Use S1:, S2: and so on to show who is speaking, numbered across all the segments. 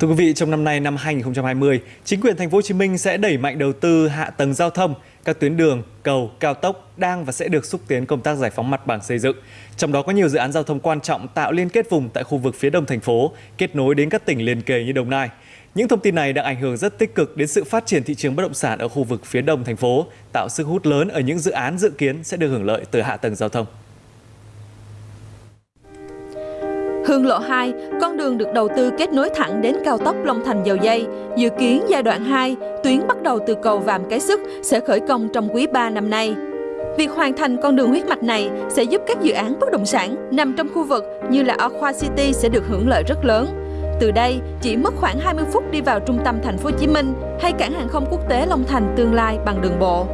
S1: Thưa quý vị, trong năm nay năm 2020, chính quyền thành phố Hồ Chí Minh sẽ đẩy mạnh đầu tư hạ tầng giao thông, các tuyến đường, cầu, cao tốc đang và sẽ được xúc tiến công tác giải phóng mặt bằng xây dựng. Trong đó có nhiều dự án giao thông quan trọng tạo liên kết vùng tại khu vực phía đông thành phố, kết nối đến các tỉnh liền kề như Đồng Nai. Những thông tin này đang ảnh hưởng rất tích cực đến sự phát triển thị trường bất động sản ở khu vực phía đông thành phố, tạo sức hút lớn ở những dự án dự kiến sẽ được hưởng lợi từ hạ tầng giao thông.
S2: Hương lộ 2, con đường được đầu tư kết nối thẳng đến cao tốc Long Thành Dầu Dây. Dự kiến giai đoạn 2, tuyến bắt đầu từ cầu Vàm Cái Sức sẽ khởi công trong quý 3 năm nay. Việc hoàn thành con đường huyết mạch này sẽ giúp các dự án bất động sản nằm trong khu vực như là Aqua City sẽ được hưởng lợi rất lớn. Từ đây, chỉ mất khoảng 20 phút đi vào trung tâm thành phố Hồ Chí Minh hay cảng hàng không quốc tế Long Thành tương lai bằng đường bộ.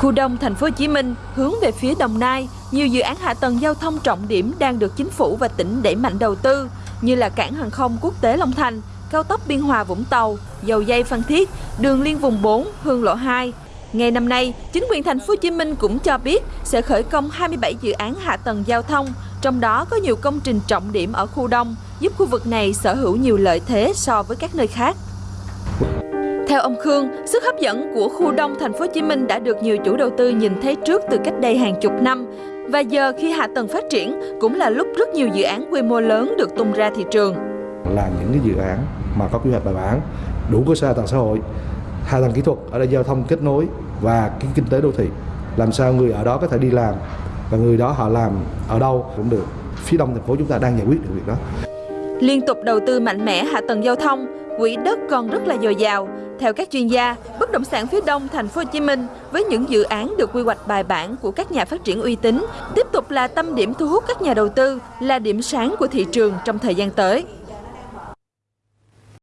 S2: Khu đông thành phố Hồ Chí Minh hướng về phía Đồng Nai, nhiều dự án hạ tầng giao thông trọng điểm đang được chính phủ và tỉnh đẩy mạnh đầu tư như là cảng hàng không quốc tế Long Thành, cao tốc Biên Hòa Vũng Tàu, dầu dây Phan Thiết, đường liên vùng 4, Hương Lộ 2. Ngày năm nay, chính quyền thành phố Hồ Chí Minh cũng cho biết sẽ khởi công 27 dự án hạ tầng giao thông, trong đó có nhiều công trình trọng điểm ở khu đông, giúp khu vực này sở hữu nhiều lợi thế so với các nơi khác. Theo ông Khương, sức hấp dẫn của khu đông thành phố Hồ Chí Minh đã được nhiều chủ đầu tư nhìn thấy trước từ cách đây hàng chục năm và giờ khi hạ tầng phát triển cũng là lúc rất nhiều dự án quy mô lớn được tung ra thị trường.
S3: Là những cái dự án mà có quy hoạch bài bản, đủ cơ sở hạ tầng xã hội, hạ tầng kỹ thuật ở đây giao thông kết nối và cái kinh tế đô thị. Làm sao người ở đó có thể đi làm và người đó họ làm ở đâu cũng được. Phía đông thành phố chúng ta đang giải quyết được việc đó.
S2: Liên tục đầu tư mạnh mẽ hạ tầng giao thông, quỹ đất còn rất là dồi dào. Theo các chuyên gia, bất động sản phía đông thành phố Hồ Chí Minh với những dự án được quy hoạch bài bản của các nhà phát triển uy tín tiếp tục là tâm điểm thu hút các nhà đầu tư, là điểm sáng của thị trường trong thời gian tới.